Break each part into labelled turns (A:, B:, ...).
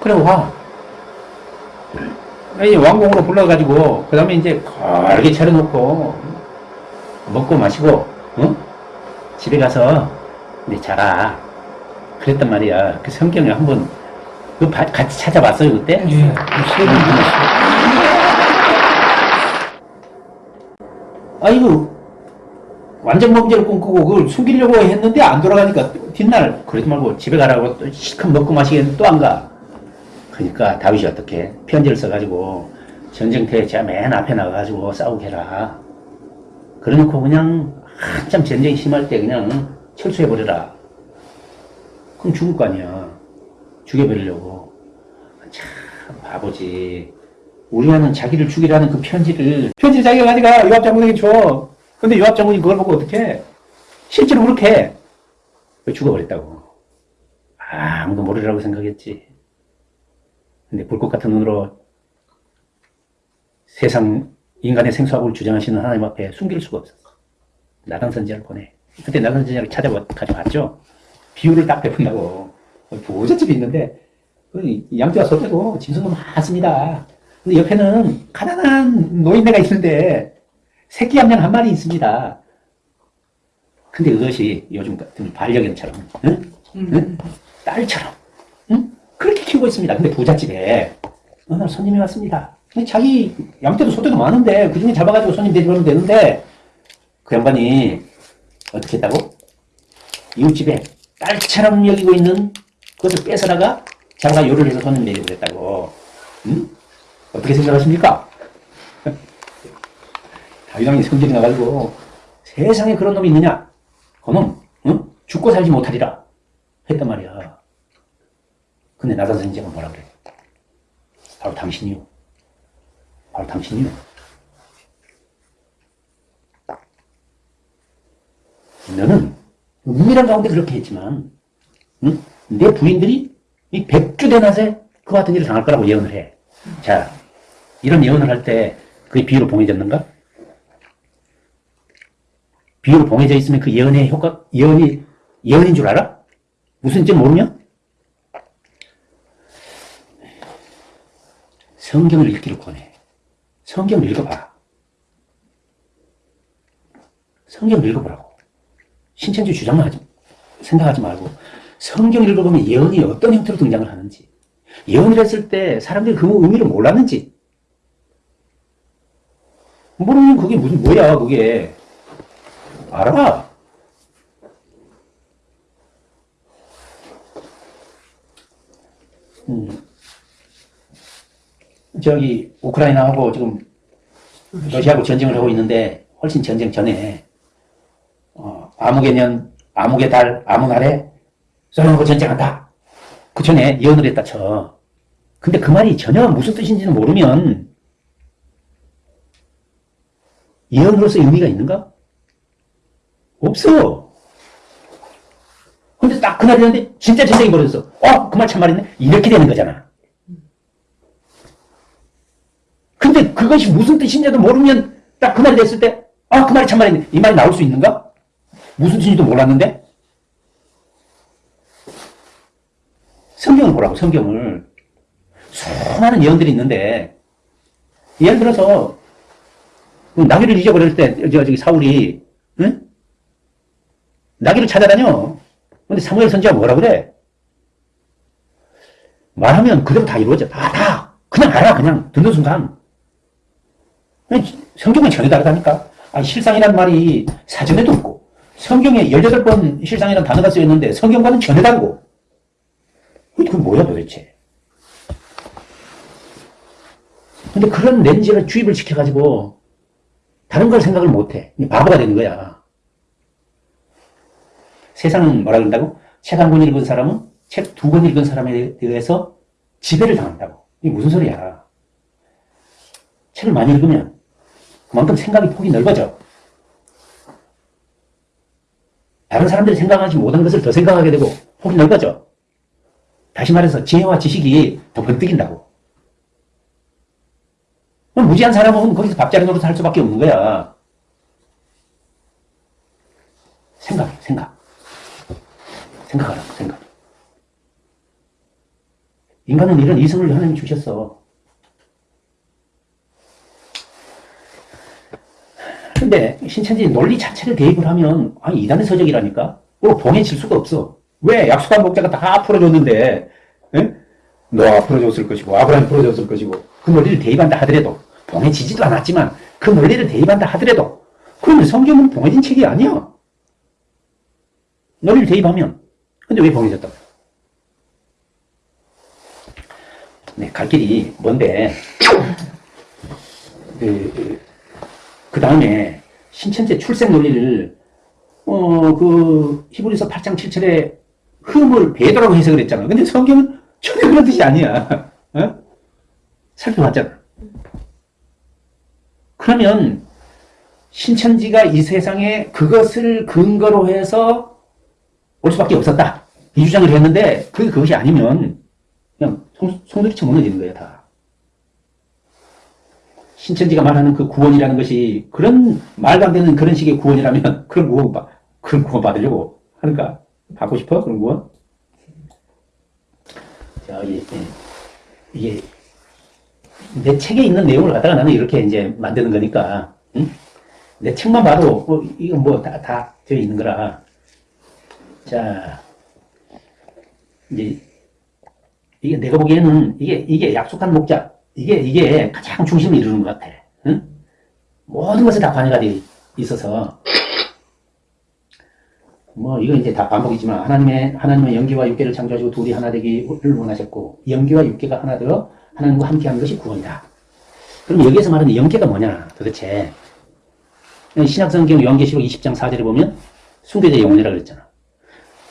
A: 그래 와. 이 왕궁으로 불러가지고 그 다음에 이제 거르게 차려놓고 먹고 마시고 어? 집에 가서 이제 자라. 그랬단 말이야. 그 성경을 한번 그 바- 같이 찾아봤어요 그때?
B: 예, 세번 들었어요.
A: 아이고 완전 범죄를 꿈꾸고 그걸 숨기려고 했는데 안 돌아가니까 뒷날 그러지 말고 집에 가라고 또 실컷 먹고 마시겠는데 또 안 가. 그러니까 다윗이 어떻게 편지를 써가지고 전쟁터에 제가 맨 앞에 나가가지고 싸우게 해라. 그래놓고 그냥 한참 전쟁이 심할 때 그냥 철수해버려라. 그럼 죽을 거 아니야. 죽여버리려고. 참 바보지. 우리와는 자기를 죽이라는 그 편지를 편지를 자기가 가져가 요압 장군에게 줘. 근데 요압 장군이 그걸 보고 어떻게 실제로 그렇게 해. 왜 죽어버렸다고. 아무도 모르라고 생각했지. 근데 불꽃 같은 눈으로 세상 인간의 생수학을 주장하시는 하나님 앞에 숨길 수가 없었어. 나단 선지자를 보내. 그때 나단 선지자를 찾아와 가져왔죠. 비유를 딱 베푼다고. 부잣집이 있는데 그 양떼와 소떼도 짐승도 많습니다. 근데 옆에는 가난한 노인네가 있는데 새끼 함량 한 마리 있습니다. 근데 그것이 요즘 같은 반려견처럼 응? 응? 딸처럼 응? 그렇게 키우고 있습니다. 근데 부잣집에 어느 날 손님이 왔습니다. 자기 양떼도 소떼도 많은데 그중에 잡아가지고 손님 대접하면 되는데 그 양반이 어떻게 했다고? 이웃집에 딸처럼 여기고 있는 그것을 뺏어다가 자기가 요리를 해서 손님 대접을 했다고. 응? 어떻게 생각하십니까? 다윗왕이 성질이 나가지고 세상에 그런 놈이 있느냐? 그놈 응? 죽고 살지 못하리라 했단 말이야. 근데 나단 선지자가 뭐라 그래? 바로 당신이요. 바로 당신이요. 너는 은밀한 가운데 그렇게 했지만 응? 내 부인들이 이 백주 대낮에 그와 같은 일을 당할 거라고 예언을 해. 자, 이런 예언을 할 때 그게 비유로 봉해졌는가? 비유로 봉해져 있으면 그 예언의 효과, 예언이, 예언인 줄 알아? 무슨 지 모르면? 성경을 읽기를 권해. 성경을 읽어봐. 성경을 읽어보라고. 신천지 주장만 하지, 생각하지 말고, 성경 읽어보면 예언이 어떤 형태로 등장을 하는지, 예언을 했을 때 사람들이 그 의미를 몰랐는지, 모르면 그게 무슨, 뭐야, 그게. 알아. 음. 저기, 우크라이나하고 지금 러시아하고 전쟁을 하고 있는데, 훨씬 전쟁 전에, 어, 암흑의 년, 암흑의 달, 암흑 아래, 소련하고 전쟁한다. 그 전에 예언을 했다 쳐. 근데 그 말이 전혀 무슨 뜻인지는 모르면, 예언으로서 의미가 있는가? 없어. 근데 딱 그날 이랬는데 진짜 전쟁이 벌어졌어. 어? 그 말 참말이네? 이렇게 되는 거잖아. 근데 그것이 무슨 뜻인지도 모르면 딱그 말이 됐을 때, 아, 그 말이 참말이네. 이 말이 나올 수 있는가? 무슨 뜻인지도 몰랐는데? 성경을 보라고, 성경을. 수많은 예언들이 있는데, 예를 들어서, 그 나귀를 잊어버릴 때, 저, 저기 사울이, 응? 나귀를 찾아다녀. 근데 사무엘 선지가 뭐라 그래? 말하면 그대로 다 이루어져. 다, 다. 그냥 알아, 그냥. 듣는 순간. 성경은 전혀 다르다니까. 아니, 실상이란 말이 사전에도 없고, 성경에 18번 실상이라는 단어가 쓰여있는데, 성경과는 전혀 다르고. 그게 뭐야, 도대체. 근데 그런 렌즈를 주입을 시켜가지고, 다른 걸 생각을 못 해. 바보가 되는 거야. 세상은 뭐라 그런다고? 책 한 권 읽은 사람은 책 두 권 읽은 사람에 대해서 지배를 당한다고. 이게 무슨 소리야. 책을 많이 읽으면 그만큼 생각의 폭이 넓어져. 다른 사람들이 생각하지 못한 것을 더 생각하게 되고 폭이 넓어져. 다시 말해서 지혜와 지식이 더 번뜩인다고. 무지한 사람은 거기서 밥자리 노릇 할 수밖에 없는 거야. 생각. 생각 하라고, 생각. 인간은 이런 이성을 하나님 주셨어. 근데 신천지 논리 자체를 대입을 하면 아니 이단의 서적이라니까 그거 봉해질 수가 없어 왜 약속한 목자가 다 풀어줬는데 에? 노아가 풀어줬을 것이고 아브라함이 풀어줬을 것이고 그 논리를 대입한다 하더라도 봉해지지도 않았지만 그 논리를 대입한다 하더라도 그러면 성경은 봉해진 책이 아니야 논리를 대입하면 근데 왜 봉해졌다고 네, 갈 길이 뭔데 그, 그 다음에 신천지 출생 논리를 어 그 히브리서 8장 7절에 흠을 배도라고 해석을 했잖아. 근데 성경은 전혀 그런 뜻이 아니야. 어? 살펴봤잖아. 그러면 신천지가 이 세상에 그것을 근거로 해서 올 수밖에 없었다. 이 주장을 했는데 그게 그것이 아니면 그냥 송, 송두리째 무너지는 거야 다. 신천지가 말하는 그 구원이라는 것이 그런 말도 안 되는 그런 식의 구원이라면 그런 구원 받 그런 구원 받으려고 하는가? 받고 싶어 그런 구원? 자 이게 이게 내 책에 있는 내용을 갖다가 나는 이렇게 이제 만드는 거니까 응? 내 책만 봐도 어, 이건 뭐 다 다 되어 있는 거라. 자 이제 이게 내가 보기에는 이게 이게 약속한 목자 이게 이게 가장 중심을 이루는 것 같아. 응? 모든 것에 다 관여가 돼 있어서 뭐 이거 이제 다 반복이지만 하나님의 하나님의 영계와 육계를 창조하시고 둘이 하나 되기를 원하셨고 영계와 육계가 하나 되어 하나님과 함께하는 것이 구원이다. 그럼 여기에서 말하는 영계가 뭐냐 도대체 신약성경 영계시록 20장 4절에 보면 순교자의 영혼이라고 그랬잖아.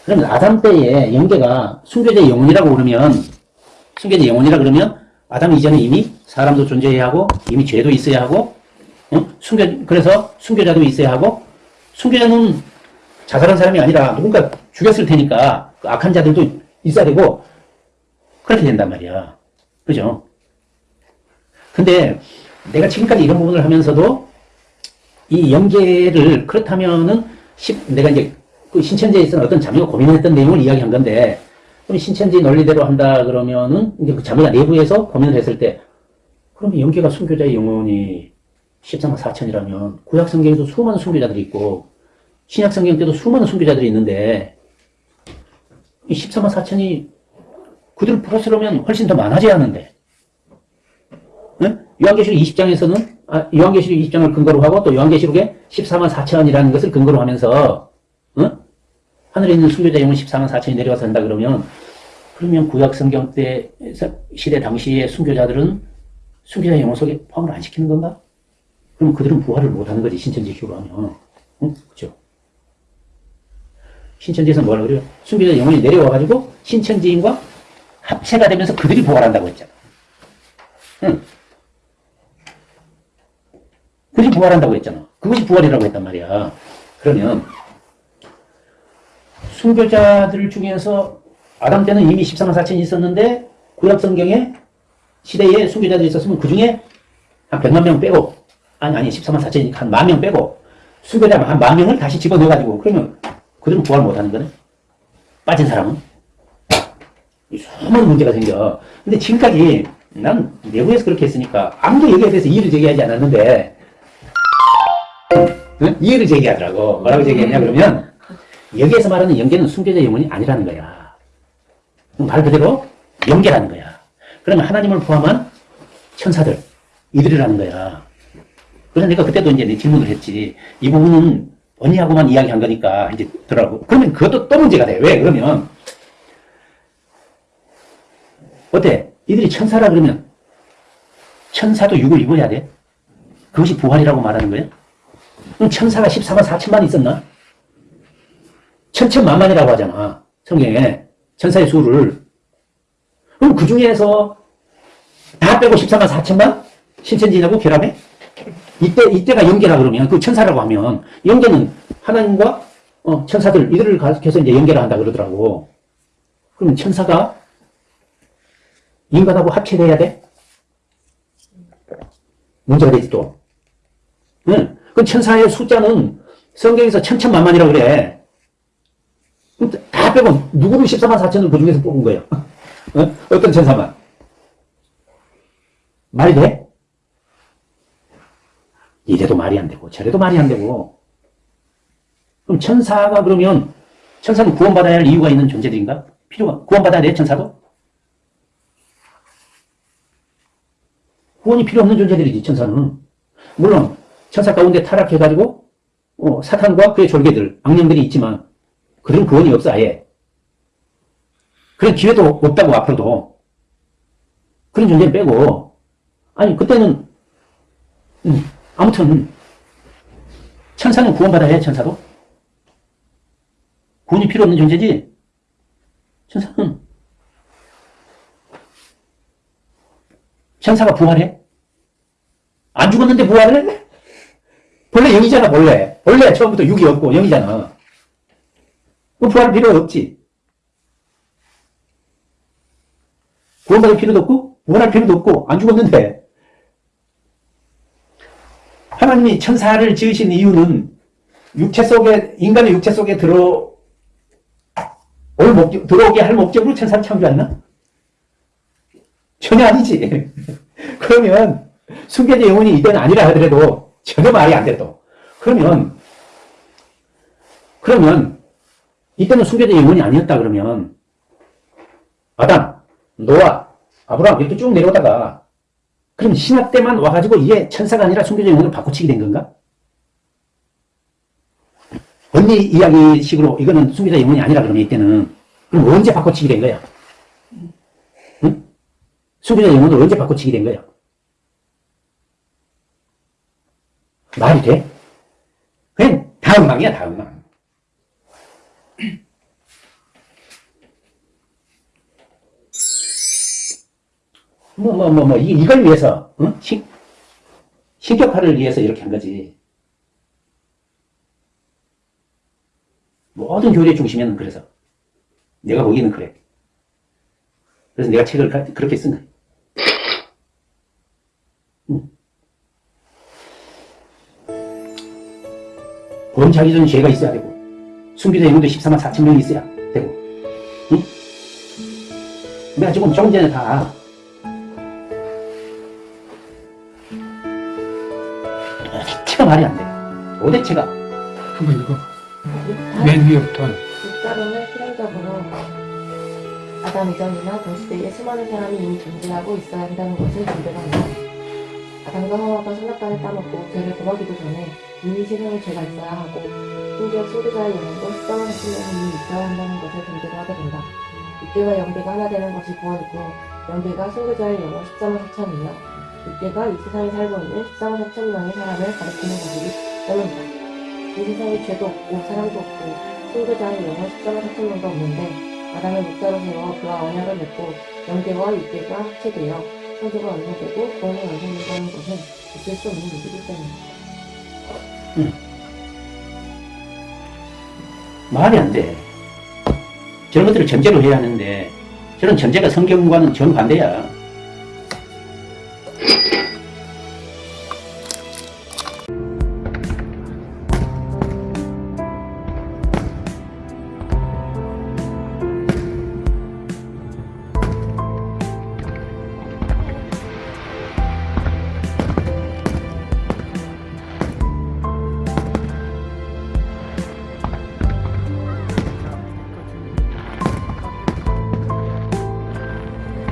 A: 그러면 아담 때에 영계가 순교자의 영혼이라고 그러면 순교자의 영혼이라 그러면 아담 이전에 이미 사람도 존재해야 하고 이미 죄도 있어야 하고 어? 순교 그래서 순교자도 있어야 하고 순교자는 자살한 사람이 아니라 누군가 죽였을 테니까 그 악한 자들도 있어야 되고 그렇게 된단 말이야. 그죠? 근데 내가 지금까지 이런 부분을 하면서도 이 영계를 그렇다면은 십- 내가 이제 그 신천지에 있어서 어떤 자매가 고민했던 내용을 이야기한 건데 그럼 신천지 논리대로 한다 그러면은 이제 그 자매가 내부에서 고민을 했을 때 그러면 영계가 순교자의 영혼이 14만 4천이라면 구약 성경에도 수많은 순교자들이 있고 신약 성경 때도 수많은 순교자들이 있는데 이 14만 4천이 그들 플러스라면 훨씬 더 많아져야 하는데 응? 요한계시록 20장에서는 아, 요한계시록 20장을 근거로 하고 또 요한계시록에 14만 4천이라는 것을 근거로 하면서 응? 하늘에 있는 순교자 영혼 14만 4천이 내려와서 한다 그러면 그러면 구약 성경 때 시대 당시의 순교자들은 순교자 영혼 속에 포함을 안 시키는 건가? 그럼 그들은 부활을 못 하는 거지 신천지식으로 하면 응? 그죠? 신천지에서 뭐라 그래요? 순교자 영혼이 내려와가지고 신천지인과 합체가 되면서 그들이 부활한다고 했잖아. 응. 그들이 부활한다고 했잖아. 그것이 부활이라고 했단 말이야. 그러면 순교자들 중에서 아담 때는 이미 14만 4천이 있었는데 구약 성경에 시대에 순교자들이 있었으면 그 중에 한 100만 명 빼고 아니 아니 14만 4천이니까 한 만 명 빼고 순교자 한 만 명을 다시 집어넣어가지고 그러면 그들은 부활 못하는 거네? 빠진 사람은? 이 수많은 문제가 생겨. 근데 지금까지 난 내부에서 그렇게 했으니까 아무도 여기에 대해서 이의를 제기하지 않았는데 응? 이의를 제기하더라고. 뭐라고 제기했냐 그러면 여기에서 말하는 영계는 순교자 영혼이 아니라는 거야. 말 그대로 영계라는 거야. 그러면 하나님을 포함한 천사들 이들이라는 거야. 그래서 내가 그때도 이제 내 질문을 했지. 이 부분은 언니하고만 이야기한 거니까 이제 들어라고. 그러면 그것도 또 문제가 돼. 왜? 그러면 어때? 이들이 천사라 그러면 천사도 육을 입어야 돼? 그것이 부활이라고 말하는 거야? 그럼 천사가 14만 4천만 있었나? 천천만만이라고 하잖아. 성경에 천사의 수를. 그럼 그 중에서 다 빼고 14만 4천만 신천지라고 결합해? 이때, 이때가 영계라 그러면, 그 천사라고 하면, 영계는 하나님과, 어, 천사들, 이들을 가르쳐서 이제 영계라 한다 그러더라고. 그러면 천사가 인간하고 합체돼야 돼? 문제가 되지 또. 응. 그 천사의 숫자는 성경에서 천천만만이라고 그래. 다 빼고 누구를 14만 4천을 그 중에서 뽑은 거예요? 어? 어떤 천사만? 말이 돼? 이래도 말이 안 되고 저래도 말이 안 되고 그럼 천사가 그러면 천사는 구원받아야 할 이유가 있는 존재들인가? 필요가 구원받아야 돼 천사도? 구원이 필요 없는 존재들이지 천사는 물론 천사 가운데 타락해가지고 어, 사탄과 그의 졸개들 악령들이 있지만 그런 구원이 없어 아예. 그런 기회도 없다고 앞으로도. 그런 존재는 빼고. 아니 그때는 음, 아무튼 천사는 구원받아야 해 천사도. 구원이 필요 없는 존재지. 천사는 천사가 부활해? 안 죽었는데 부활을 해? 본래 영이잖아 본래. 본래 처음부터 육이 없고 영이잖아 그럼 부활 필요 없지 구원받을 필요도 없고 구원할 필요도 없고 안 죽었는데 하나님이 천사를 지으신 이유는 육체 속에 인간의 육체 속에 들어 올 목적 들어오게 할 목적으로 천사를 창조했나? 전혀 아니지. 그러면 순교자 영혼이 이때는 아니라 하더라도 전혀 말이 안돼 또. 그러면 그러면 이때는 순교자 영혼이 아니었다 그러면 아담, 노아, 아브라함 이렇게 쭉 내려오다가 그럼 신학 때만 와가지고 이게 천사가 아니라 순교자 영혼을 바꿔치기 된 건가? 언니 이야기식으로 이거는 순교자 영혼이 아니라 그러면 이때는 그럼 언제 바꿔치기 된 거야? 응? 순교자 영혼을 언제 바꿔치기 된 거야? 말이 돼? 그냥 다음망이야 다음망. 뭐, 뭐, 뭐, 뭐, 이, 이걸 위해서, 응? 신, 신격화를 위해서 이렇게 한 거지. 모든 교리의 중심에는 그래서. 내가 보기에는 그래. 그래서 내가 책을 가- 그렇게 쓴 거야. 응. 범자기 전 죄가 있어야 되고, 숨기자 영혼도 14만 4천 명이 있어야 되고, 응? 내가 지금 조금 전에 다 말이 안 돼. 도대체가.
B: 한번 이거 맨 위에부터
C: 육자로는 필연적으로 아담 이전이나 동시대에 수많은 사람이 이미 존재하고 있어야 한다는 것을 전제합니다. 아담과 하와가 선악과를 따먹고 죄를 범하기도 전에 이미 세상에 죄가 있어야 하고 심지어 소유자의 영혼도 십자가의 신령이 이미 있어야 한다는 것을 전제로 하게 된다. 육계와 영계가 하나 되는 것이 구원이고 영계가 소유자의 영혼 14만 4천이며 육계가 이 세상에 살고 있는 14만 4천 명의 사람을 가리키는 것이기 때문이다. 이 세상에 죄도 없고 사랑도 없고 신고자의 영혼 14만 4천 명도 없는데 아담을 목자로 세워 그와 언약을 맺고 영계와 육계가 합체되어 창조가 완성되고 구원이 완성된다는 것은 있을 수 없는 일이기 때문이다.
A: 말이 안 돼. 저런 것들을 전제로 해야 하는데, 저런 전제가 성경과는 정반대야.